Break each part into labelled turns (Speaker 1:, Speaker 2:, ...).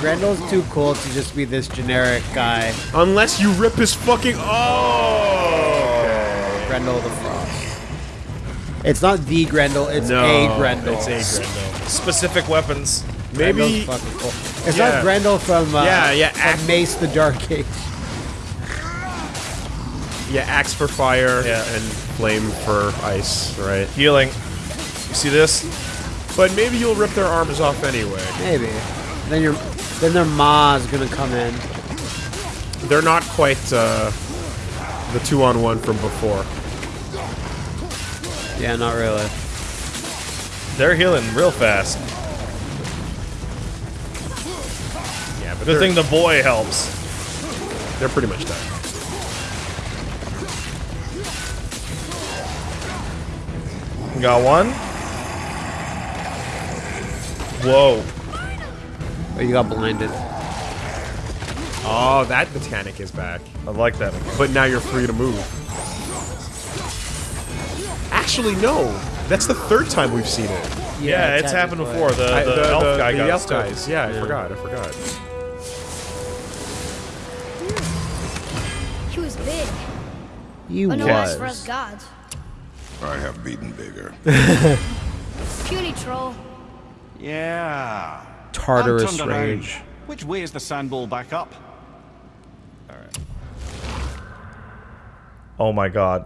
Speaker 1: Grendel's too cool to just be this generic guy.
Speaker 2: Unless you rip his fucking. Oh!
Speaker 1: Grendel the Frost. It's not the Grendel, it's
Speaker 2: No,
Speaker 1: a Grendel.
Speaker 2: it's a Grendel.
Speaker 3: Specific weapons.
Speaker 2: Maybe.
Speaker 1: Grendel's fucking cool. It's
Speaker 2: Yeah.
Speaker 1: not Grendel from, uh,
Speaker 2: Yeah, yeah,
Speaker 1: from
Speaker 2: act-
Speaker 1: Mace the Dark Age.
Speaker 2: Yeah, axe for fire
Speaker 3: Yeah.
Speaker 2: and flame for ice, right?
Speaker 3: Healing. You see this?
Speaker 2: But maybe you'll rip their arms off anyway.
Speaker 1: Maybe. Then your then their ma's gonna come in.
Speaker 2: They're not quite uh, the two on one from before.
Speaker 1: Yeah, not really.
Speaker 3: They're healing real fast.
Speaker 2: Yeah, but
Speaker 3: Good thing the boy helps.
Speaker 2: they're pretty much done.
Speaker 3: Got one. Whoa.
Speaker 1: Oh, you got blinded.
Speaker 2: Oh, that mechanic is back.
Speaker 3: I like that.
Speaker 2: But now you're free to move. Actually, no. That's the third time we've seen it.
Speaker 3: Yeah, it's happened before. The,
Speaker 2: I-
Speaker 3: the, elf guy
Speaker 2: the
Speaker 3: got
Speaker 2: elf
Speaker 3: us
Speaker 2: guys. Yeah, I
Speaker 1: Yeah.
Speaker 2: forgot. I forgot.
Speaker 4: He was big.
Speaker 1: You oh,
Speaker 4: But no
Speaker 1: was.
Speaker 4: eyes for us gods.
Speaker 5: I have beaten bigger.
Speaker 4: Puny troll.
Speaker 6: Yeah.
Speaker 1: Tartarus
Speaker 6: I'm around.
Speaker 1: rage.
Speaker 6: Which way is the sandball back up?
Speaker 3: Oh my god.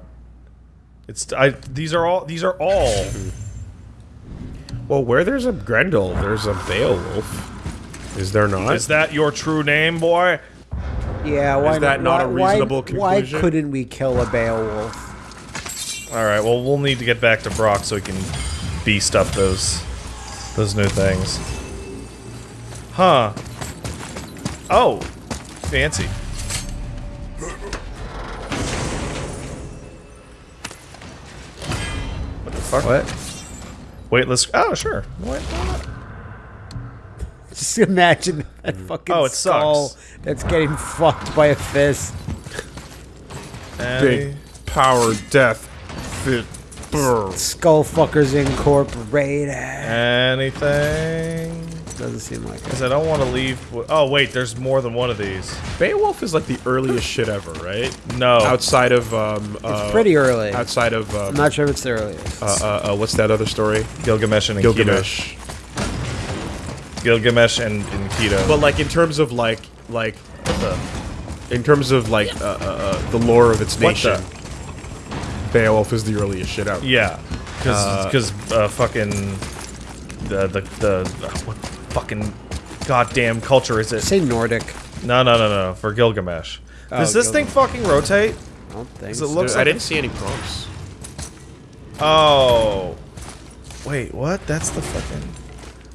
Speaker 3: It's I. These are all. These are all.
Speaker 2: Well, where there's a Grendel, there's a Beowulf. Is there not?
Speaker 3: Is that your true name, boy?
Speaker 1: Yeah, why Is
Speaker 2: that not a
Speaker 1: why-
Speaker 2: reasonable
Speaker 1: why,
Speaker 2: conclusion?
Speaker 1: Why couldn't we kill a Beowulf?
Speaker 3: All right. Well, we'll need to get back to Brok so we can beast up those those new things. Huh. Oh, fancy. What the fuck?
Speaker 1: What?
Speaker 3: Wait, let's. Oh, sure. Wait, why not?
Speaker 1: Just imagine that mm. fucking
Speaker 3: Oh, it
Speaker 1: skull
Speaker 3: sucks.
Speaker 1: that's getting fucked by a fist.
Speaker 2: big power, death, fit, brr.
Speaker 1: Skull fuckers incorporated.
Speaker 3: Anything?
Speaker 1: Doesn't seem like it.
Speaker 3: Because I don't want to leave. Oh wait, there's more than one of these.
Speaker 2: Beowulf is like the earliest shit ever, right?
Speaker 3: No.
Speaker 2: Outside of um,
Speaker 1: It's
Speaker 2: uh,
Speaker 1: pretty early.
Speaker 2: outside of
Speaker 1: I'm
Speaker 2: um,
Speaker 1: not sure if it's the earliest.
Speaker 2: uh, uh, uh, what's that other story?
Speaker 3: Gilgamesh and Enkidu.
Speaker 2: Gilgamesh.
Speaker 3: Gilgamesh and Enkidu.
Speaker 2: But like in terms of like like in terms of like uh, uh, uh, the lore of its nation, Beowulf is the earliest shit out.
Speaker 3: yeah,
Speaker 2: Uh,
Speaker 3: because uh, fucking the the the uh, what fucking goddamn culture is it?
Speaker 1: Say Nordic.
Speaker 3: No, no, no, no. For Gilgamesh.
Speaker 1: Oh,
Speaker 3: Does this thing fucking rotate?
Speaker 1: I don't think
Speaker 3: 'Cause it
Speaker 1: so.
Speaker 3: looks
Speaker 2: I
Speaker 3: like
Speaker 2: didn't see any prompts.
Speaker 3: Oh. Wait, what? That's the fucking.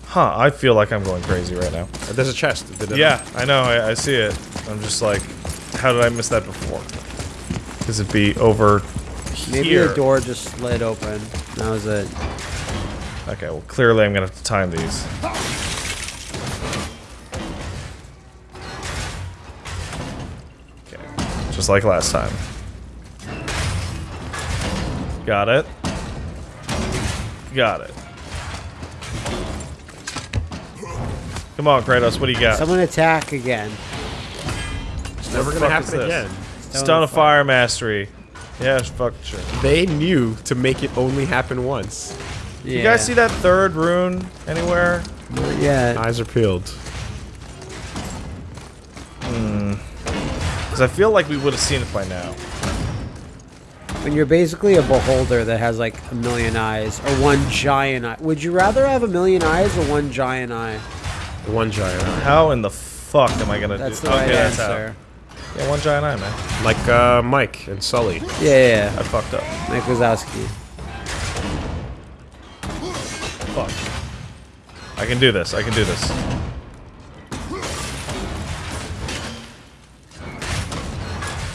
Speaker 3: Huh? I feel like I'm going crazy right now.
Speaker 2: Uh, there's a chest. Did it-
Speaker 3: Yeah, I know. I, I see it. I'm just like, how did I miss that before? Because it'd be over
Speaker 1: Maybe
Speaker 3: here.
Speaker 1: the door just slid open. That was it.
Speaker 3: Okay, well, clearly I'm gonna have to time these. Just like last time. Got it. Got it. Come on, Kratos, what do you got?
Speaker 1: Someone attack again.
Speaker 2: It's never gonna happen
Speaker 3: this?
Speaker 2: again.
Speaker 3: Stone of Fire Mastery. Yeah, fuck sure.
Speaker 2: They knew to make it only happen once.
Speaker 1: Yeah.
Speaker 3: You guys see that third rune anywhere?
Speaker 1: Yeah.
Speaker 2: Eyes are peeled.
Speaker 3: Because I feel like we would have seen it by now.
Speaker 1: When you're basically a beholder that has like a million eyes or one giant eye. Would you rather have a million eyes or one giant eye?
Speaker 2: One giant eye.
Speaker 3: How in the fuck am I gonna
Speaker 1: That's
Speaker 3: do?
Speaker 1: the right
Speaker 3: okay, that's how.
Speaker 1: answer.
Speaker 3: Yeah, one giant eye, man.
Speaker 2: Like uh, Mike and Sully.
Speaker 1: Yeah, yeah,
Speaker 3: I fucked up.
Speaker 1: yeah. Mike Wazowski.
Speaker 3: Fuck. I can do this. I can do this.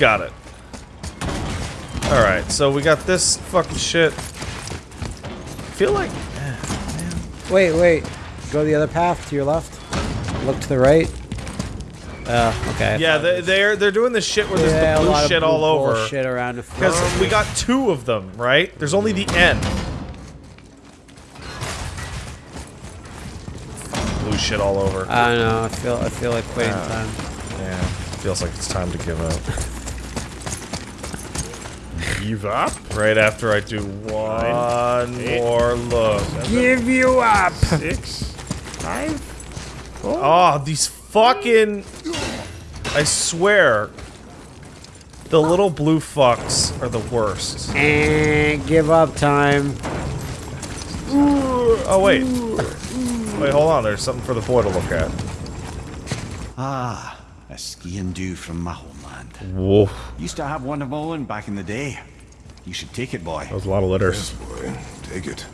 Speaker 3: Got it. Alright, so we got this fucking shit. feel like... Man.
Speaker 1: Wait, wait. Go the other path to your left. Look to the right. Oh, okay.
Speaker 3: Yeah, they, are they're, they're doing this shit where there's the blue shit
Speaker 1: blue
Speaker 3: all over.
Speaker 1: Shit around
Speaker 3: because we got two of them, right? There's only the end. Blue shit all over.
Speaker 1: I don't know. I feel I feel like waiting uh, time.
Speaker 3: Yeah, feels like it's time to give up.
Speaker 2: Give up?
Speaker 3: Right after I do one more look.
Speaker 1: Give you up.
Speaker 2: Six. Five.
Speaker 3: Oh, these fucking... I swear. The little blue fucks are the worst.
Speaker 1: And give up time.
Speaker 3: Oh, wait. Wait, hold on. There's something for the boy to look at.
Speaker 6: Ah, a ski and do from my homeland.
Speaker 2: Whoa.
Speaker 6: Used to have one of my own back in the day. You should take it, boy.
Speaker 2: That was a lot of letters.
Speaker 5: Boy, take it.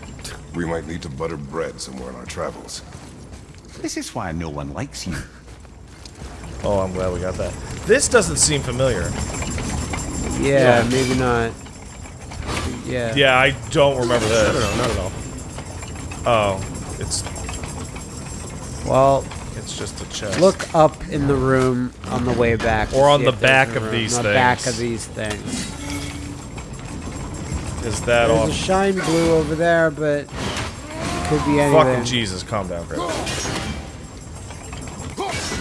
Speaker 5: We might need to butter bread somewhere on our travels.
Speaker 6: This is why no one likes you.
Speaker 3: Oh, I'm glad we got that. This doesn't seem familiar.
Speaker 1: Yeah, maybe not. Yeah.
Speaker 3: Yeah, I don't remember
Speaker 2: No,
Speaker 3: this.
Speaker 2: no, not at all.
Speaker 3: Oh, it's
Speaker 1: Well,
Speaker 3: it's just a chest.
Speaker 1: look up in the room on the way back.
Speaker 3: Or on the back of
Speaker 1: room.
Speaker 3: these
Speaker 1: on the back of these things.
Speaker 3: Is that
Speaker 1: There's
Speaker 3: all?
Speaker 1: a shine blue over there, but could be anything.
Speaker 3: Fucking Jesus, calm down, Chris.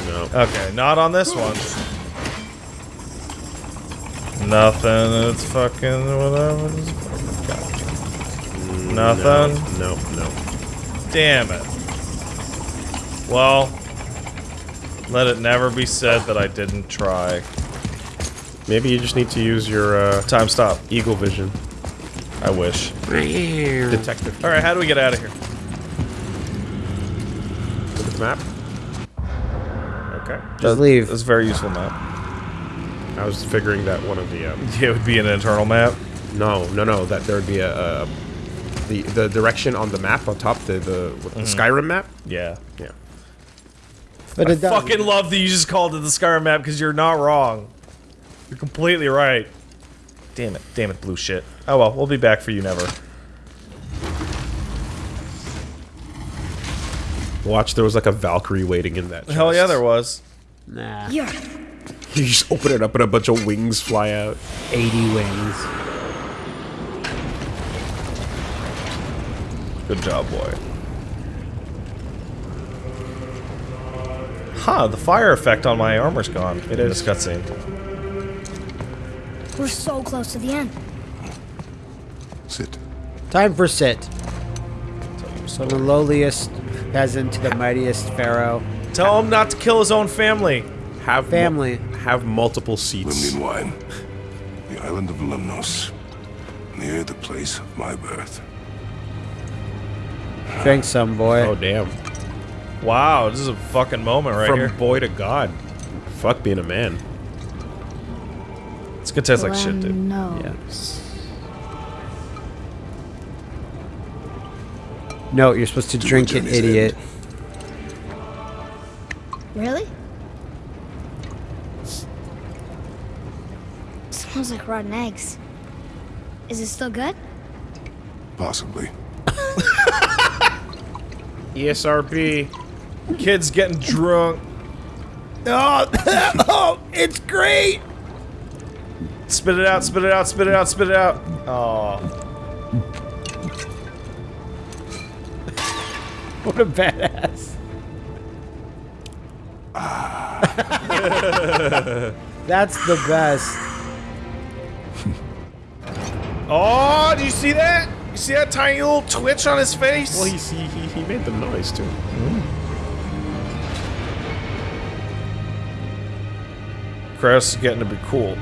Speaker 2: No.
Speaker 3: Okay, not on this one. Nothing. It's fucking whatever. It's fucking gotcha. Nothing.
Speaker 2: No, no.
Speaker 3: Damn it. Well, let it never be said that I didn't try.
Speaker 2: Maybe you just need to use your uh,
Speaker 3: Time stop.
Speaker 2: eagle vision.
Speaker 3: I wish.
Speaker 2: Detective.
Speaker 3: All right, how do we get out of here?
Speaker 2: Look at the map.
Speaker 3: Okay.
Speaker 1: Just leave.
Speaker 3: That's a very useful map.
Speaker 2: I was figuring that one of the um,
Speaker 3: It would be an internal map.
Speaker 2: no, no, no, that there would be a, a the the direction on the map on top, the the, what, the Skyrim map.
Speaker 3: Yeah.
Speaker 2: Yeah.
Speaker 1: But it does.
Speaker 3: Fucking love that you just called it the Skyrim map because you're not wrong. You're completely right. Damn it. Damn it, blue shit. Oh well, we'll be back for you never.
Speaker 2: Watch, there was like a Valkyrie waiting in that.
Speaker 3: Hell yeah, there was.
Speaker 1: Nah.
Speaker 4: Yeah.
Speaker 2: You just open it up and a bunch of wings fly out.
Speaker 1: 80 wings.
Speaker 3: Good job, boy. Huh, the fire effect on my armor's gone. It is. This cutscene.
Speaker 4: We're so close to the end.
Speaker 5: Sit.
Speaker 1: Time for sit. From the lowliest peasant to the mightiest pharaoh.
Speaker 3: Tell him not to kill his own family.
Speaker 2: Have
Speaker 1: Family.
Speaker 2: have multiple seats.
Speaker 5: Lemnian wine. The island of Lemnos. Near the place of my birth.
Speaker 1: Drink some, boy.
Speaker 2: Oh damn!
Speaker 3: Wow, this is a fucking moment right
Speaker 2: From
Speaker 3: here.
Speaker 2: boy to god. Fuck being a man.
Speaker 3: It's gonna taste like shit, dude.
Speaker 4: No.
Speaker 1: Yes. No, you're supposed to
Speaker 5: To
Speaker 1: drink it,
Speaker 5: journey's
Speaker 1: idiot.
Speaker 4: Really? Smells like rotten eggs. Is it still good?
Speaker 5: Possibly.
Speaker 2: ESRB.
Speaker 3: Kids getting drunk.
Speaker 1: Oh, oh, it's great.
Speaker 3: Spit it out, spit it out, spit it out, spit it out. Oh.
Speaker 1: What a badass. That's the best.
Speaker 3: Oh, do you see that? You see that tiny little twitch on his face?
Speaker 2: Well, he's, he, he he made the noise too.
Speaker 3: Chris is getting to be cool.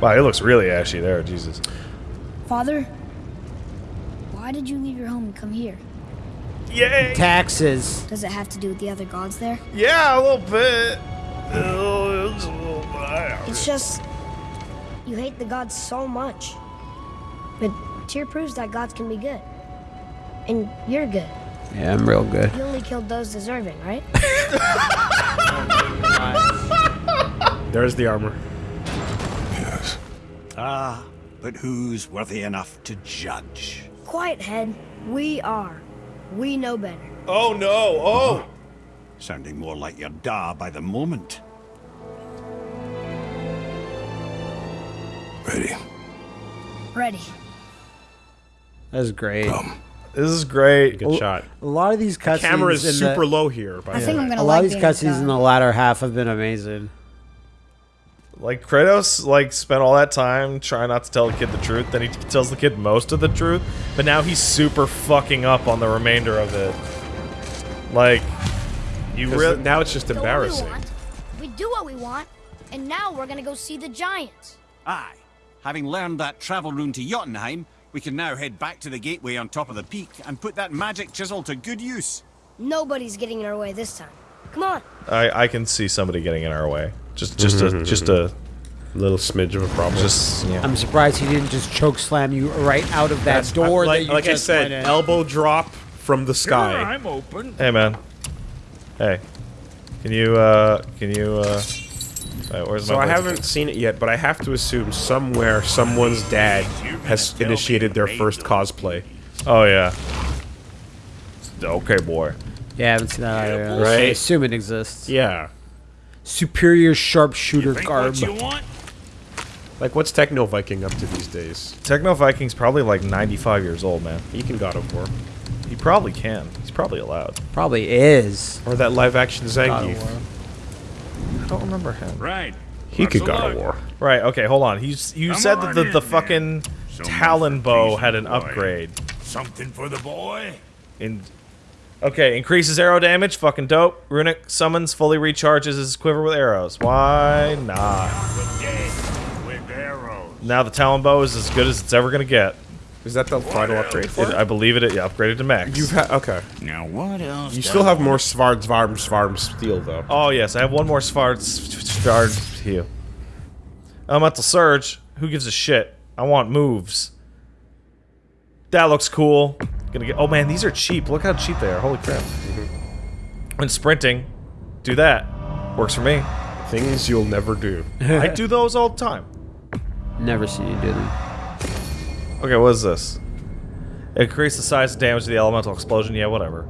Speaker 3: Wow, it looks really ashy there, Jesus.
Speaker 4: Father? Why did you leave your home and come here?
Speaker 3: Yay!
Speaker 1: Taxes.
Speaker 4: Does it have to do with the other gods there?
Speaker 3: Yeah, a little bit. Oh, it's a little bit.
Speaker 4: It's just you hate the gods so much. But Tyr proves that gods can be good. And you're good.
Speaker 1: Yeah, I'm real good.
Speaker 4: You only killed those deserving, right?
Speaker 2: There's the armor.
Speaker 5: Yes.
Speaker 6: Ah, but who's worthy enough to judge?
Speaker 4: Quiet head. We are. We know better.
Speaker 3: Oh no! Oh!
Speaker 6: Sounding more like your da by the moment.
Speaker 5: Ready.
Speaker 4: Ready.
Speaker 1: That's great.
Speaker 5: Come.
Speaker 3: This is great.
Speaker 2: Good shot.
Speaker 1: A lot of these cutscenes.
Speaker 2: The Camera is super
Speaker 1: the,
Speaker 2: low here. By
Speaker 7: I think
Speaker 2: way.
Speaker 7: I'm gonna
Speaker 1: A lot
Speaker 7: like
Speaker 1: of these cutscenes in the latter half have been amazing.
Speaker 3: Like Kratos, like spent all that time trying not to tell the kid the truth. Then he tells the kid most of the truth, but now he's super fucking up on the remainder of it. Like, you really
Speaker 2: now it's just
Speaker 4: Know what
Speaker 2: embarrassing.
Speaker 4: We, we do what we want, and now we're gonna go see the giants.
Speaker 6: Aye. Having learned that travel rune to Jotunheim, we can now head back to the gateway on top of the peak and put that magic chisel to good use.
Speaker 4: Nobody's getting in our way this time. Come on.
Speaker 3: I I can see somebody getting in our way. Just just a just a
Speaker 2: little smidge of a problem.
Speaker 3: just yeah.
Speaker 1: I'm surprised he didn't just choke slam you right out of that
Speaker 2: That's-
Speaker 1: door
Speaker 2: like,
Speaker 1: that you
Speaker 2: like I said,
Speaker 1: went in.
Speaker 2: elbow drop from the sky.
Speaker 6: I'm open.
Speaker 3: Hey man. Hey. Can you uh can you uh wait, where's
Speaker 2: So
Speaker 3: my
Speaker 2: I haven't seen it yet, but I have to assume somewhere someone's dad has initiated their first cosplay.
Speaker 3: Oh yeah. Okay, boy.
Speaker 1: Yeah, I haven't seen that either.
Speaker 2: Right.
Speaker 1: I assume it exists.
Speaker 2: Yeah.
Speaker 1: Superior sharpshooter garb.
Speaker 6: want?
Speaker 2: Like, what's Techno Viking up to these days?
Speaker 3: Techno Viking's probably like 95 years old, man.
Speaker 2: He can God of War.
Speaker 3: He probably can. He's probably allowed.
Speaker 1: Probably is.
Speaker 2: Or that live action
Speaker 1: God
Speaker 2: Zangief.
Speaker 3: I don't remember him.
Speaker 6: Right.
Speaker 2: He could God of War.
Speaker 3: Right, okay, hold on. He's you
Speaker 8: Come
Speaker 3: said that the,
Speaker 8: in,
Speaker 3: the
Speaker 8: man.
Speaker 3: fucking
Speaker 8: So
Speaker 3: Talon bow had an upgrade.
Speaker 8: Something for the boy?
Speaker 3: In Okay, increases arrow damage, fucking dope. Runic summons fully recharges his quiver with arrows. Why not?
Speaker 8: Arrows.
Speaker 3: Now the Talon bow is as good as it's ever gonna get.
Speaker 2: Is that the final upgrade for
Speaker 3: It,
Speaker 2: it?
Speaker 3: I believe it, yeah, upgraded to max.
Speaker 2: You've had okay.
Speaker 8: Now what else?
Speaker 2: You still have more Svarm Svarm Svarm steel though.
Speaker 3: Oh yes, I have one more Svard Svard heal. Elemental Surge. Who gives a shit? I want moves. That looks cool. Gonna get. Oh man, these are cheap. Look how cheap they are. Holy crap. Mm-hmm. When sprinting, do that. Works for me.
Speaker 2: Things you'll never do.
Speaker 3: I do those all the time.
Speaker 1: Never seen you do them.
Speaker 3: Okay, what is this? Increase the size and damage of the elemental explosion. Yeah, whatever.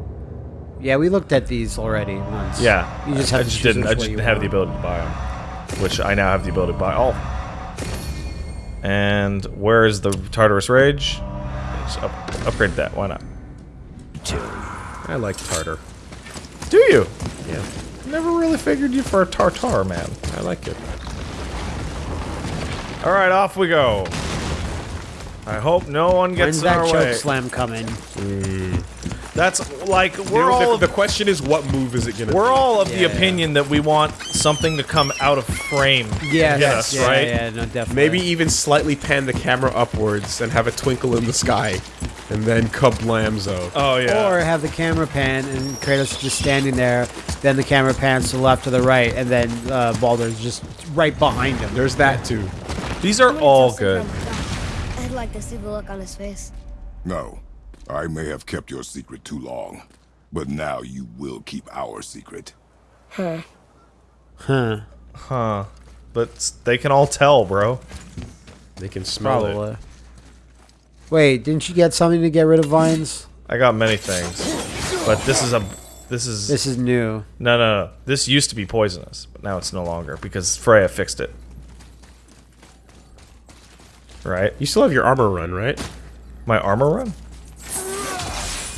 Speaker 1: Yeah, we looked at these already once.
Speaker 3: Yeah,
Speaker 1: You just
Speaker 3: I,
Speaker 1: have
Speaker 3: I
Speaker 1: to
Speaker 3: just
Speaker 1: choose
Speaker 3: didn't. I just didn't have the ability to buy them, which I now have the ability to buy all. And where is the Tartarus Rage? Just up, upgrade that. Why not?
Speaker 2: I like Tartar.
Speaker 3: Do you?
Speaker 2: Yeah,
Speaker 3: Never really figured you for a Tartar man.
Speaker 2: I like it.
Speaker 3: All right, off we go. I hope no one gets
Speaker 1: When's
Speaker 3: in
Speaker 1: that choke slam coming? Mm.
Speaker 3: That's like we're
Speaker 2: know,
Speaker 3: all
Speaker 2: the,
Speaker 3: of,
Speaker 2: the question is, what move is it gonna? Be.
Speaker 3: We're
Speaker 2: be?
Speaker 3: all of the
Speaker 1: Yeah.
Speaker 3: opinion that we want something to come out of frame.
Speaker 1: Yeah,
Speaker 3: Get us,
Speaker 1: yeah,
Speaker 3: right?
Speaker 1: yeah, no, definitely.
Speaker 2: Maybe even slightly pan the camera upwards and have a twinkle in the sky, and then kablamzo.
Speaker 3: Oh yeah.
Speaker 1: Or have the camera pan and Kratos just standing there, then the camera pans to the left or the right, and then uh, Baldur's just right behind him.
Speaker 2: There's that too.
Speaker 3: These are all good.
Speaker 4: I'd like to see the look on his face.
Speaker 5: No, I may have kept your secret too long, but now you will keep our secret.
Speaker 1: Huh.
Speaker 3: Huh. Huh. But they can all tell, bro.
Speaker 2: They can smell it.
Speaker 1: Probably. Wait, didn't you get something to get rid of vines?
Speaker 3: I got many things. But this is a this is
Speaker 1: This is new.
Speaker 3: No, no, no. This used to be poisonous, but now it's no longer because Freya fixed it. Right?
Speaker 2: You still have your armor run, right?
Speaker 3: My armor run?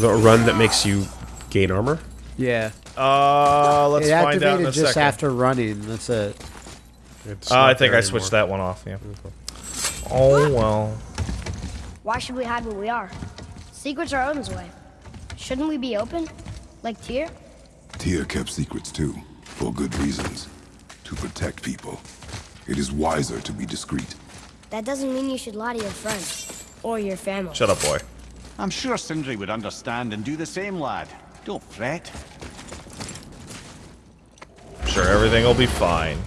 Speaker 2: The run that makes you gain armor.
Speaker 1: Yeah.
Speaker 3: Uh, let's
Speaker 1: it
Speaker 3: find out in
Speaker 1: activated
Speaker 3: a
Speaker 1: just
Speaker 3: second.
Speaker 1: after running. That's it.
Speaker 2: It's
Speaker 3: Uh, I think I switched
Speaker 2: anymore.
Speaker 3: that one off, yeah. Oh, well.
Speaker 4: Why should we hide where we are? Secrets are Odin's way. Shouldn't we be open? Like Tyr?
Speaker 5: Tyr kept secrets too, for good reasons. To protect people. It is wiser to be discreet.
Speaker 4: That doesn't mean you should lie to your friends. Or your family.
Speaker 3: Shut up, boy.
Speaker 6: I'm sure Sindri would understand and do the same, lad. Don't fret.
Speaker 3: Sure, everything will be fine.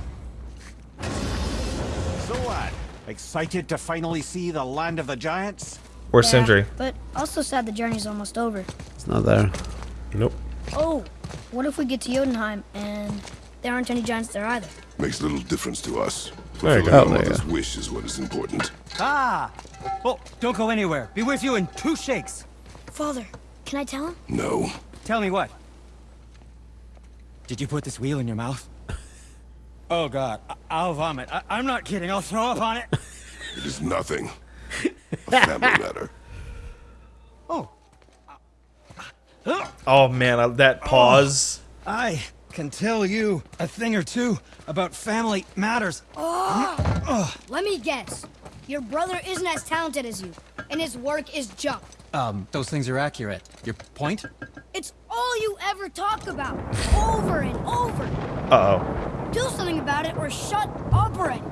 Speaker 6: So, lad, excited to finally see the land of the giants?
Speaker 3: Where's
Speaker 4: Yeah,
Speaker 3: Sindri?
Speaker 4: But also sad the journey's almost over.
Speaker 1: It's not there.
Speaker 2: Nope.
Speaker 4: Oh, what if we get to Jotunheim and there aren't any giants there either?
Speaker 5: Makes little difference to us.
Speaker 2: There you go.
Speaker 5: our
Speaker 2: Oh, there you
Speaker 5: mother's wish is what is important.
Speaker 9: Ah! Oh, don't go anywhere. Be with you in two shakes.
Speaker 4: Father, can I tell him?
Speaker 5: No.
Speaker 9: Tell me what? Did you put this wheel in your mouth? Oh god, I- I'll vomit. I- I'm not kidding. I'll throw up on it.
Speaker 5: It is nothing. A family matter.
Speaker 9: Oh,
Speaker 3: Oh man, that pause.
Speaker 9: I can tell you a thing or two about family matters.
Speaker 4: Let me guess. Your brother isn't as talented as you, and his work is junk.
Speaker 9: Um, those things are accurate. Your point?
Speaker 4: It's all you ever talk about, over and over.
Speaker 3: Uh oh.
Speaker 4: Do something about it or shut up already.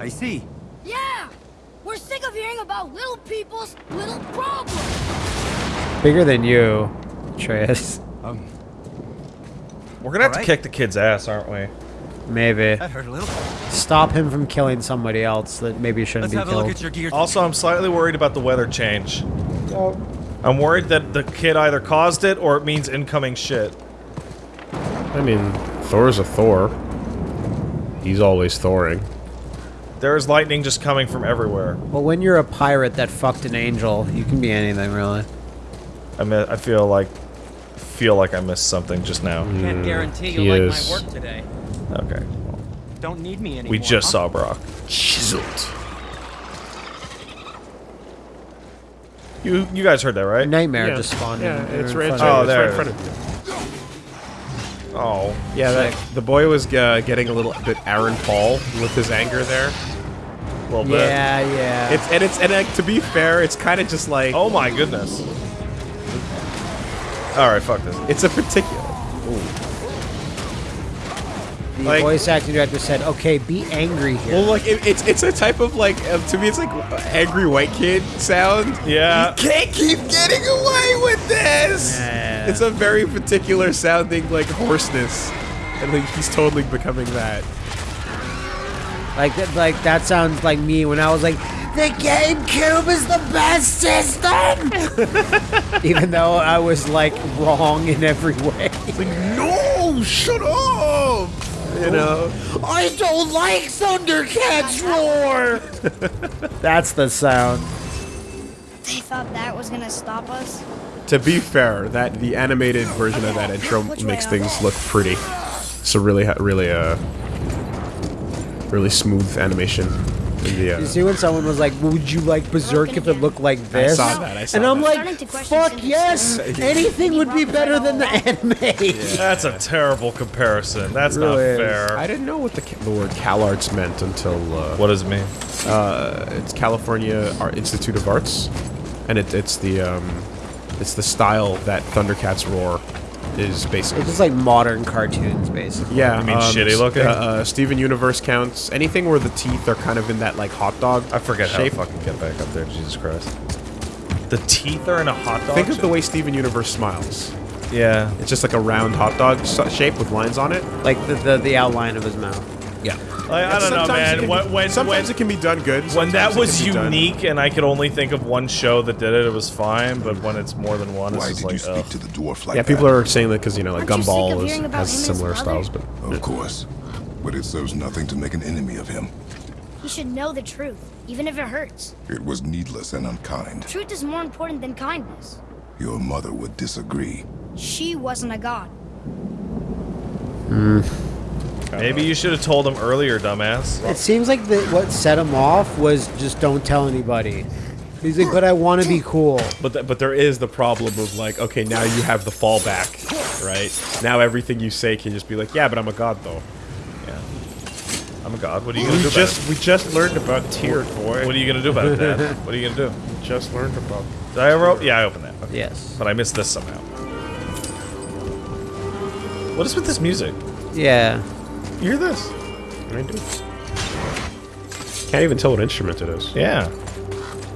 Speaker 9: I see.
Speaker 4: Yeah! We're sick of hearing about little people's little problems.
Speaker 1: Bigger than you, Atreus.
Speaker 9: Um,
Speaker 3: We're gonna have to kick the kid's ass, aren't we?
Speaker 1: Maybe.
Speaker 9: that hurt a little.
Speaker 1: Stop him from killing somebody else that maybe shouldn't
Speaker 9: Let's
Speaker 1: be
Speaker 9: have a
Speaker 1: killed.
Speaker 9: look at your gear.
Speaker 3: Also, I'm slightly worried about the weather change. I'm worried that the kid either caused it or it means incoming shit.
Speaker 2: I mean, Thor's a Thor. He's always thoring.
Speaker 3: There is lightning just coming from everywhere.
Speaker 1: Well, when you're a pirate that fucked an angel, you can be anything, really.
Speaker 3: I mean, I feel like feel like I missed something just now.
Speaker 9: Can't guarantee
Speaker 2: he
Speaker 9: you'll like
Speaker 2: is.
Speaker 9: my work today.
Speaker 3: Okay. well,
Speaker 9: Don't need me anymore.
Speaker 3: we just
Speaker 9: huh?
Speaker 3: saw Brok.
Speaker 2: Chiseled.
Speaker 3: You you guys heard that, right?
Speaker 1: Nightmare
Speaker 2: Yeah.
Speaker 1: just spawned.
Speaker 2: Yeah,
Speaker 1: in-
Speaker 2: it's right,
Speaker 1: front
Speaker 2: it's
Speaker 1: of
Speaker 3: Oh,
Speaker 2: right, it's
Speaker 3: there
Speaker 2: right in front of you.
Speaker 3: Oh.
Speaker 2: Yeah, that, the boy was uh, getting a little bit Aaron Paul with his anger there.
Speaker 3: A little bit.
Speaker 1: Yeah, yeah.
Speaker 2: It's and it's and like, to be fair, it's kind of just like
Speaker 3: Oh my goodness. Alright, fuck this.
Speaker 2: it's a particular.
Speaker 1: the
Speaker 2: like-
Speaker 1: voice acting director said, "Okay, be angry here."
Speaker 2: Well, like it, it's it's a type of like uh, to me, it's like angry white kid sound.
Speaker 3: Yeah.
Speaker 2: You can't keep getting away with this.
Speaker 1: Yeah.
Speaker 2: It's a very particular sounding like hoarseness, and like he's totally becoming that.
Speaker 1: Like that, like that sounds like me when I was like, "The GameCube is the best system," even though I was like wrong in every way.
Speaker 2: No, shut up. You know.
Speaker 1: I don't like Thundercats roar. That's the sound.
Speaker 4: They thought that was gonna stop us.
Speaker 2: To be fair, that the animated version of that intro
Speaker 4: Which
Speaker 2: makes things
Speaker 4: they?
Speaker 2: look pretty. So really, really, uh, really smooth animation. In the, uh,
Speaker 1: You see when someone was like, "Would you like Berserk if it looked like this?"
Speaker 2: I saw that, I saw
Speaker 1: and I'm
Speaker 2: that.
Speaker 1: Like, "Fuck yes! Anything would be better than the anime."
Speaker 3: That's a terrible comparison. That's not
Speaker 1: Really is.
Speaker 3: fair.
Speaker 2: I didn't know what the, ca- the word CalArts meant until uh,
Speaker 3: what does it mean?
Speaker 2: uh, it's California Art Institute of Arts, and it, it's the um, it's the style that Thundercats roar is basically.
Speaker 1: It's just like modern cartoons, basically.
Speaker 2: Yeah,
Speaker 3: I mean
Speaker 2: um,
Speaker 3: shitty looking?
Speaker 2: Uh, uh, Steven Universe counts anything where the teeth are kind of in that like hot dog.
Speaker 3: I forget
Speaker 2: shape.
Speaker 3: how to fucking get back up there. Jesus Christ. The teeth are in a hot dog.
Speaker 2: Think of the way Steven Universe smiles.
Speaker 3: Yeah.
Speaker 2: It's just like a round hot dog shape with lines on it.
Speaker 1: like the, the the outline of his mouth.
Speaker 2: Yeah.
Speaker 3: Like, I don't know,
Speaker 2: Sometimes it
Speaker 3: man.
Speaker 2: can-
Speaker 3: When, when,
Speaker 2: sometimes
Speaker 3: when,
Speaker 2: it can be done good.
Speaker 3: when that was
Speaker 2: can be done-
Speaker 3: unique and I could only think of one show that did it, it was fine. But when it's more than one, it's
Speaker 5: Why
Speaker 3: just
Speaker 5: did
Speaker 3: like,
Speaker 5: you speak
Speaker 3: ugh.
Speaker 5: to the dwarf like
Speaker 2: Yeah,
Speaker 5: that?
Speaker 2: people are saying that because you know, like
Speaker 4: Aren't you sick of
Speaker 2: Gumball is, has
Speaker 4: him and his
Speaker 2: similar styles, but
Speaker 5: Of course. But it serves nothing to make an enemy of him.
Speaker 4: He should know the truth, even if it hurts.
Speaker 5: It was needless and unkind.
Speaker 4: Truth is more important than kindness.
Speaker 5: Your mother would disagree.
Speaker 4: She wasn't a god. Hmm.
Speaker 3: Maybe you should have told him earlier, dumbass.
Speaker 1: It seems like the, what set him off was just don't tell anybody. He's like, but I want to be cool.
Speaker 2: but th- but there is the problem of like, okay, now you have the fallback, right? Now everything you say can just be like, yeah, but I'm a god though.
Speaker 3: Yeah. I'm a god. What are you gonna
Speaker 2: We
Speaker 3: do
Speaker 2: just
Speaker 3: about
Speaker 2: we just learned about tier
Speaker 3: it?
Speaker 2: boy.
Speaker 3: What are you gonna do about it, Dad? What are you gonna do?
Speaker 2: We just learned about?
Speaker 3: Did I ever? Yeah, I opened that. Okay.
Speaker 1: Yes.
Speaker 3: But I missed this somehow. What is with this music?
Speaker 1: Yeah.
Speaker 3: You hear this?
Speaker 2: I do. Can't even tell what instrument it is.
Speaker 3: Yeah.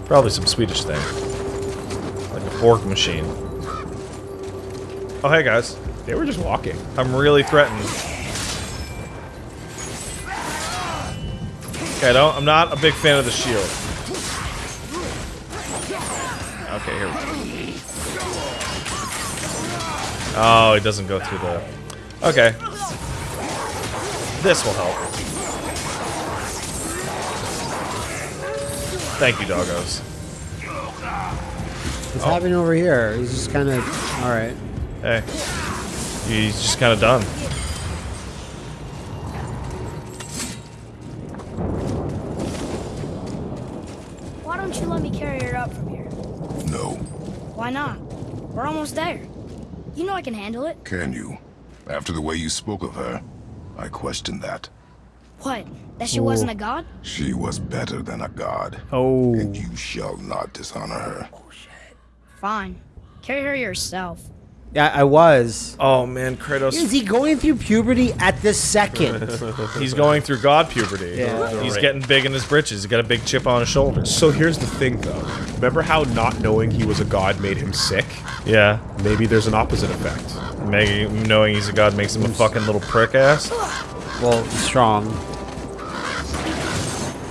Speaker 3: Probably some Swedish thing. Like a fork machine. Oh, hey guys.
Speaker 2: They were just walking.
Speaker 3: I'm really threatened. Okay, I don't, I'm not a big fan of the shield. Okay, here we go. Oh, it doesn't go through the... Okay. This will help. Thank you, doggos.
Speaker 1: What's happening over here? He's just kind of all right.
Speaker 3: Hey. He's just kind of done.
Speaker 4: Why don't you let me carry her up from here?
Speaker 5: No.
Speaker 4: Why not? We're almost there. You know I can handle it.
Speaker 5: Can you? After the way you spoke of her, I question that.
Speaker 4: What? That she wasn't a oh, god?
Speaker 5: She was better than a god,
Speaker 1: Oh.
Speaker 5: and you shall not dishonor her. Oh, shit.
Speaker 4: Fine. Carry her yourself.
Speaker 1: Yeah, I was.
Speaker 3: Oh man, Kratos.
Speaker 1: Is he going through puberty at this second?
Speaker 3: He's going through God puberty.
Speaker 1: Yeah.
Speaker 3: He's getting big in his britches. He's got a big chip on his shoulder.
Speaker 2: So here's the thing, though. Remember how not knowing he was a god made him sick?
Speaker 3: Yeah.
Speaker 2: Maybe there's an opposite effect.
Speaker 3: Maybe knowing he's a god makes him a fucking little prick ass.
Speaker 1: well, strong.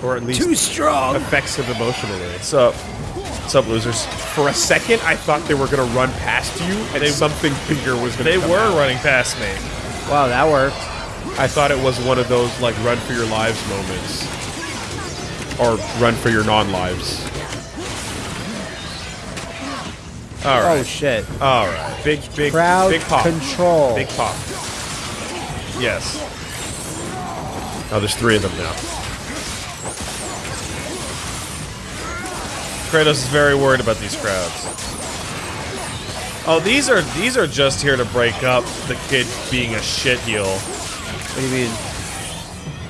Speaker 2: Or at least
Speaker 1: Too strong.
Speaker 2: affects him emotionally.
Speaker 3: What's up? What's up, losers?
Speaker 2: For a second, I thought they were gonna run past you, and something bigger was gonna.
Speaker 3: They
Speaker 2: come
Speaker 3: were
Speaker 2: out.
Speaker 3: running past me.
Speaker 1: Wow, that worked.
Speaker 2: I thought it was one of those like run for your lives moments, or run for your non-lives.
Speaker 3: All
Speaker 1: Oh shit.
Speaker 3: All right.
Speaker 2: Big, big,
Speaker 1: Crowd
Speaker 2: big pop,
Speaker 1: control.
Speaker 2: big pop.
Speaker 3: Yes.
Speaker 2: Oh, there's three of them now.
Speaker 3: Kratos is very worried about these crowds. Oh, these are these are just here to break up the kid being a shitheel.
Speaker 1: What do you mean?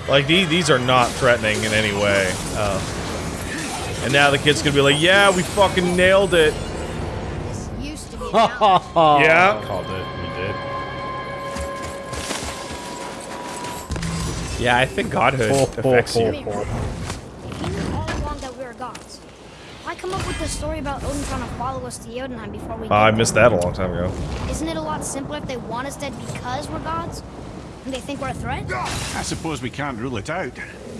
Speaker 3: Like these these are not threatening in any way. Oh. And now the kid's gonna be like, yeah, we fucking nailed it. Yeah.
Speaker 2: Called it. We did. Yeah, I think godhood affects you.
Speaker 4: You knew all along that we were gods, why come up with this story about Odin trying to follow us to Jotunheim before we
Speaker 3: Oh, I missed that a long time ago.
Speaker 4: Isn't it a lot simpler if they want us dead because we're gods? And they think we're a threat?
Speaker 6: I suppose we can't rule it out.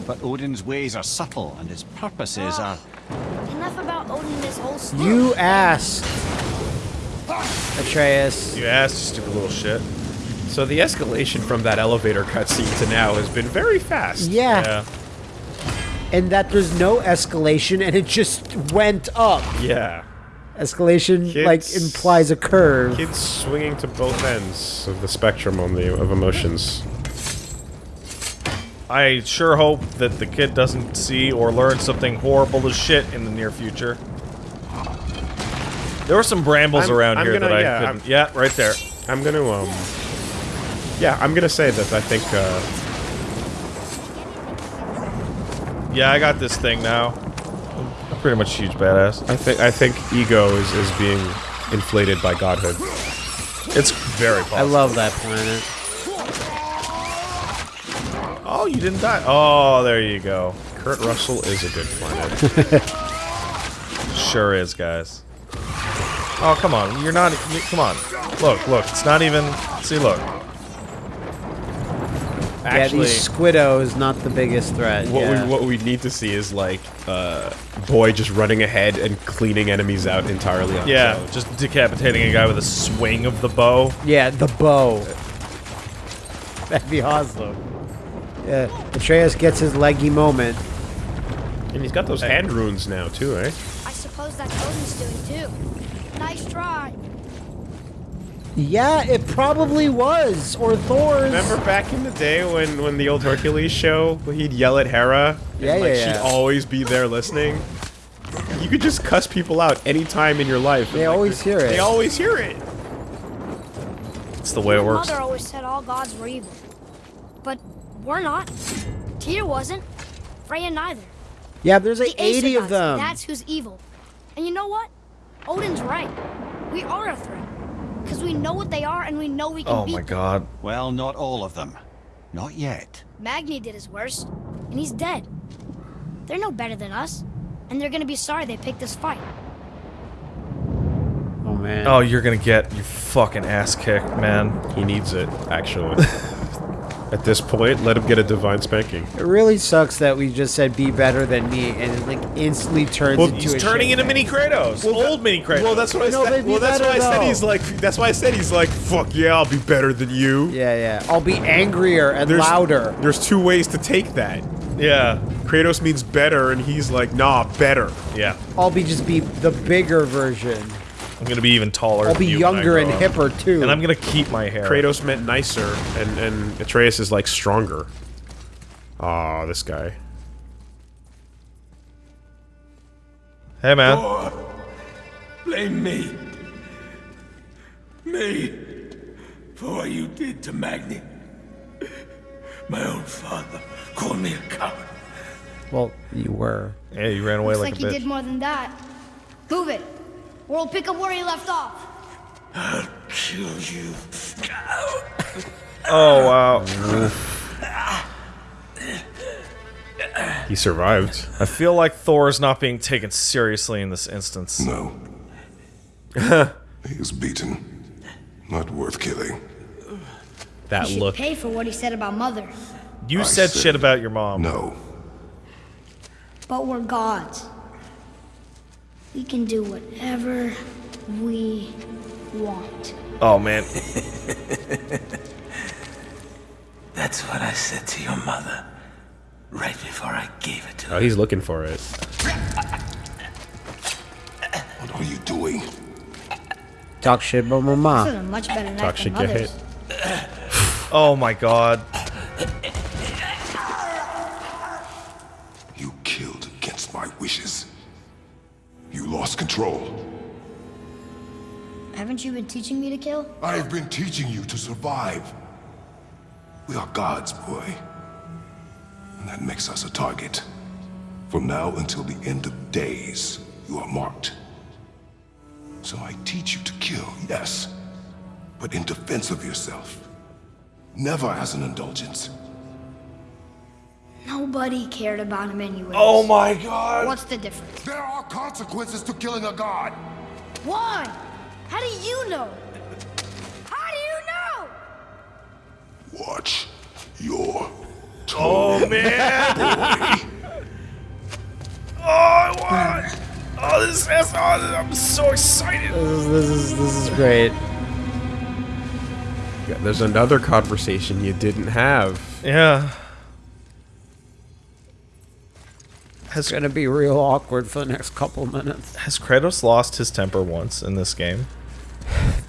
Speaker 6: But Odin's ways are subtle and his purposes ah, are.
Speaker 4: Enough about Odin and this whole story.
Speaker 1: You asked. Atreus.
Speaker 3: You asked, you stupid little shit.
Speaker 2: So the escalation from that elevator cutscene to now has been very fast.
Speaker 1: Yeah.
Speaker 3: Yeah.
Speaker 1: And that there's no escalation and it just went up.
Speaker 2: Yeah.
Speaker 1: Escalation
Speaker 2: Kids-
Speaker 1: like implies a curve.
Speaker 2: Kids swinging to both ends of the spectrum on the of emotions.
Speaker 3: I sure hope that the kid doesn't see or learn something horrible as shit in the near future. There were some brambles
Speaker 2: I'm-
Speaker 3: around
Speaker 2: I'm
Speaker 3: here
Speaker 2: gonna-
Speaker 3: that I
Speaker 2: yeah,
Speaker 3: couldn't.
Speaker 2: I'm-
Speaker 3: yeah, right there.
Speaker 2: I'm gonna um. Yeah, I'm gonna say that I think uh,
Speaker 3: Yeah, I got this thing now. I'm pretty much huge badass.
Speaker 2: I think I think ego is is being inflated by godhood.
Speaker 3: It's very possible.
Speaker 1: I love that planet.
Speaker 3: Oh, you didn't die. Oh, there you go.
Speaker 2: Kurt Russell is a good planet.
Speaker 3: Sure is, guys. Oh, come on. You're not. You, come on. Look, look. It's not even. See, look.
Speaker 2: Actually,
Speaker 1: yeah, these Squiddos not the biggest threat.
Speaker 2: what
Speaker 1: yeah.
Speaker 2: we what we need to see is like uh, boy just running ahead and cleaning enemies out entirely on his
Speaker 3: Yeah,
Speaker 2: own.
Speaker 3: just decapitating a guy with a swing of the bow.
Speaker 1: yeah, the bow. That'd be awesome. Yeah, Atreus gets his leggy moment.
Speaker 2: And he's got those hand runes now too, eh?
Speaker 4: I suppose that's Odin's doing too. Nice try.
Speaker 1: Yeah, it probably was. Or Thor's.
Speaker 2: Remember back in the day when when the old Hercules show, he'd yell at Hera, and
Speaker 1: Yeah,
Speaker 2: like
Speaker 1: yeah, yeah.
Speaker 2: she'd always be there listening. You could just cuss people out any time in your life.
Speaker 1: They
Speaker 2: like,
Speaker 1: always hear it.
Speaker 2: They always hear it.
Speaker 3: It's the way it works.
Speaker 4: mother always said all gods were evil. But we're not. Tyr wasn't. Freya neither.
Speaker 1: Yeah, there's like
Speaker 4: The Aesir
Speaker 1: 80 of
Speaker 4: gods,
Speaker 1: them.
Speaker 4: That's who's evil. And you know what? Odin's right. We are a threat. Because we know what they are and we know we can
Speaker 3: Oh
Speaker 4: beat
Speaker 3: my
Speaker 4: them.
Speaker 3: god.
Speaker 6: Well, not all of them. Not yet.
Speaker 4: Magni did his worst, and he's dead. They're no better than us, and they're gonna be sorry they picked this fight.
Speaker 1: oh man.
Speaker 3: Oh, you're gonna get your fucking ass kicked, man.
Speaker 2: He needs it, actually. At this point, let him get a divine spanking.
Speaker 1: It really sucks that we just said be better than me and it like instantly turns
Speaker 2: Well,
Speaker 1: into
Speaker 3: He's
Speaker 1: a
Speaker 3: turning into mini Kratos. well, Old mini Kratos.
Speaker 2: Well, that's what I
Speaker 1: No,
Speaker 2: said. Well, that's why I said
Speaker 1: though.
Speaker 2: he's like. That's why I said he's like. Fuck yeah, I'll be better than you.
Speaker 1: Yeah, yeah. I'll be angrier and
Speaker 2: There's,
Speaker 1: louder.
Speaker 2: There's two ways to take that.
Speaker 3: yeah.
Speaker 2: Kratos means better, and he's like, nah, better.
Speaker 3: Yeah.
Speaker 1: I'll be just be the bigger version.
Speaker 3: I'm gonna be even taller.
Speaker 1: I'll
Speaker 3: than
Speaker 1: be
Speaker 3: you when I
Speaker 1: younger
Speaker 3: grow
Speaker 1: and
Speaker 3: up.
Speaker 1: hipper too.
Speaker 3: And I'm gonna keep my hair.
Speaker 2: Kratos meant nicer, and and Atreus is like stronger. Ah, this guy.
Speaker 3: Hey, man.
Speaker 8: Blame me. Me. for what you did to Magni. My own father called me a coward.
Speaker 1: Well, you were.
Speaker 3: Yeah, you ran away
Speaker 4: Looks
Speaker 3: like,
Speaker 4: like
Speaker 3: a
Speaker 4: he
Speaker 3: bitch.
Speaker 4: did more than that. Move it. Or we'll pick up where he left off.
Speaker 8: I'll kill you.
Speaker 3: Oh wow.
Speaker 2: He survived.
Speaker 3: I feel like Thor is not being taken seriously in this instance.
Speaker 5: No. he is beaten. Not worth killing.
Speaker 2: That
Speaker 4: He should
Speaker 2: look.
Speaker 4: pay for what he said about Mother.
Speaker 3: You said
Speaker 5: said-
Speaker 3: shit about your mom.
Speaker 5: No.
Speaker 4: But we're gods. We can do whatever we want.
Speaker 3: Oh man.
Speaker 8: That's what I said to your mother. Right before I gave it to her.
Speaker 2: Oh, he's looking for it.
Speaker 5: What are you doing?
Speaker 1: Talk shit about my mom.
Speaker 4: much better
Speaker 2: Talk shit, get
Speaker 4: others.
Speaker 2: hit.
Speaker 3: Oh my god.
Speaker 5: You killed against my wishes. Control.
Speaker 4: Haven't you been teaching me to kill?
Speaker 5: I have been teaching you to survive. We are gods, boy. And that makes us a target. From now until the end of days, you are marked. So I teach you to kill, yes, but in defense of yourself. Never as an indulgence.
Speaker 4: Nobody cared about him anyway.
Speaker 3: Oh my god.
Speaker 4: What's the difference?
Speaker 5: There are consequences to killing a god.
Speaker 4: Why? How do you know? How do you know?
Speaker 5: Watch your
Speaker 3: Oh man. oh, I want. Oh, this is. Oh, I'm so excited.
Speaker 1: This is, this is this is great.
Speaker 2: Yeah, there's another conversation you didn't have.
Speaker 3: Yeah.
Speaker 1: It's gonna be real awkward for the next couple minutes.
Speaker 3: Has Kratos lost his temper once in this game?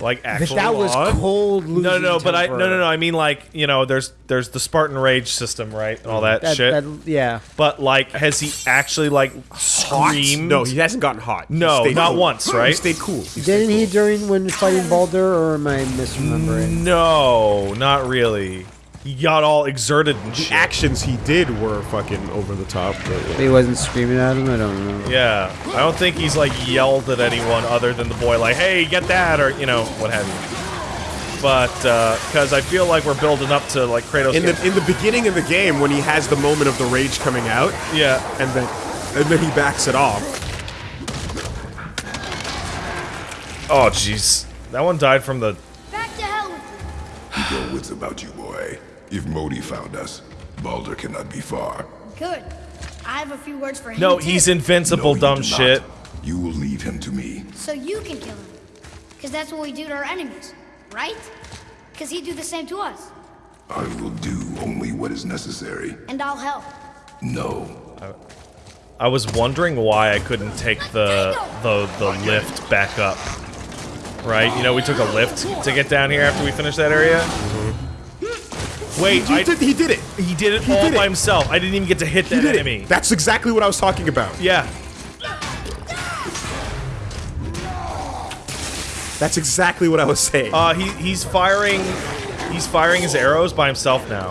Speaker 3: Like actually
Speaker 1: that was
Speaker 3: lost?
Speaker 1: cold.
Speaker 3: No, no, no, but I no, no, no. I mean, like you know, there's there's the Spartan Rage system, right, and all that,
Speaker 1: That,
Speaker 3: shit.
Speaker 1: that- yeah.
Speaker 3: but like, has he actually like screamed?
Speaker 2: No, he hasn't gotten hot.
Speaker 3: No, not
Speaker 2: cool.
Speaker 3: once, right?
Speaker 2: He stayed cool. He stayed
Speaker 1: Didn't he
Speaker 2: cool.
Speaker 1: during when fighting Baldur, or am I misremembering?
Speaker 3: No, not really. He got all exerted and
Speaker 2: The
Speaker 3: shit.
Speaker 2: actions he did were fucking over the top. But
Speaker 1: He wasn't screaming at him. I don't know.
Speaker 3: Yeah, I don't think he's like yelled at anyone other than the boy, like, "Hey, get that," or you know, what have you. But uh because I feel like we're building up to like Kratos.
Speaker 2: in the in the beginning of the game, when he has the moment of the rage coming out,
Speaker 3: yeah,
Speaker 2: and then and then he backs it off.
Speaker 3: Oh, jeez. That one died from the.
Speaker 4: Back to hell with
Speaker 5: Keep your wits about you, boy. If Modi found us, Baldur cannot be far.
Speaker 4: Good. I have a few words for him.
Speaker 3: No,
Speaker 4: too.
Speaker 3: he's invincible,
Speaker 5: No, you
Speaker 3: dumb
Speaker 5: not.
Speaker 3: shit.
Speaker 5: You will leave him to me.
Speaker 4: So you can kill him. Because that's what we do to our enemies, right? Because he'd do the same to us.
Speaker 5: I will do only what is necessary.
Speaker 4: And I'll help.
Speaker 5: No.
Speaker 3: I was wondering why I couldn't take the the the lift back up. Right? You know, we took a lift to get down here after we finished that area. Wait,
Speaker 2: He
Speaker 3: I,
Speaker 2: did, he did it.
Speaker 3: he did it
Speaker 2: he
Speaker 3: all
Speaker 2: did
Speaker 3: by
Speaker 2: it.
Speaker 3: himself. I didn't even get to hit
Speaker 2: He
Speaker 3: that
Speaker 2: did
Speaker 3: enemy.
Speaker 2: it. That's exactly what I was talking about.
Speaker 3: yeah.
Speaker 2: That's exactly what I was saying.
Speaker 3: Uh, he he's firing, he's firing his arrows by himself now.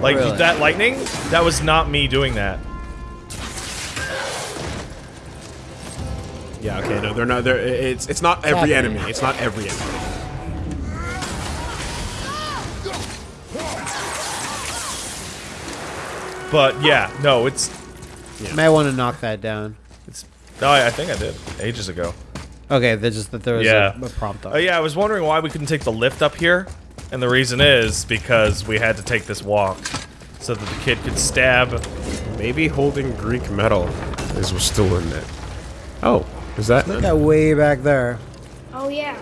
Speaker 3: Like
Speaker 1: Really?
Speaker 3: that lightning, that was not me doing that.
Speaker 2: yeah. Okay. No, they're not. They're, it's it's not every enemy. It's not every enemy.
Speaker 3: But yeah, no, it's.
Speaker 1: May want to knock that down.
Speaker 3: No, oh, I, I think I did ages ago.
Speaker 1: Okay, there's just that there was
Speaker 3: Yeah.
Speaker 1: a, a prompt.
Speaker 3: Oh yeah, I was wondering why we couldn't take the lift up here, and the reason is because we had to take this walk so that the kid could stab.
Speaker 2: Maybe holding Greek metal is was still in it. Oh, is that?
Speaker 1: Look at way back there.
Speaker 4: Oh, yeah.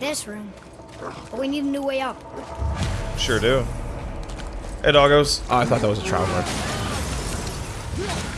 Speaker 4: This room. But we need a new way up.
Speaker 3: Sure do. Hey, doggos.
Speaker 2: Oh, I thought that was a traveler. Yeah.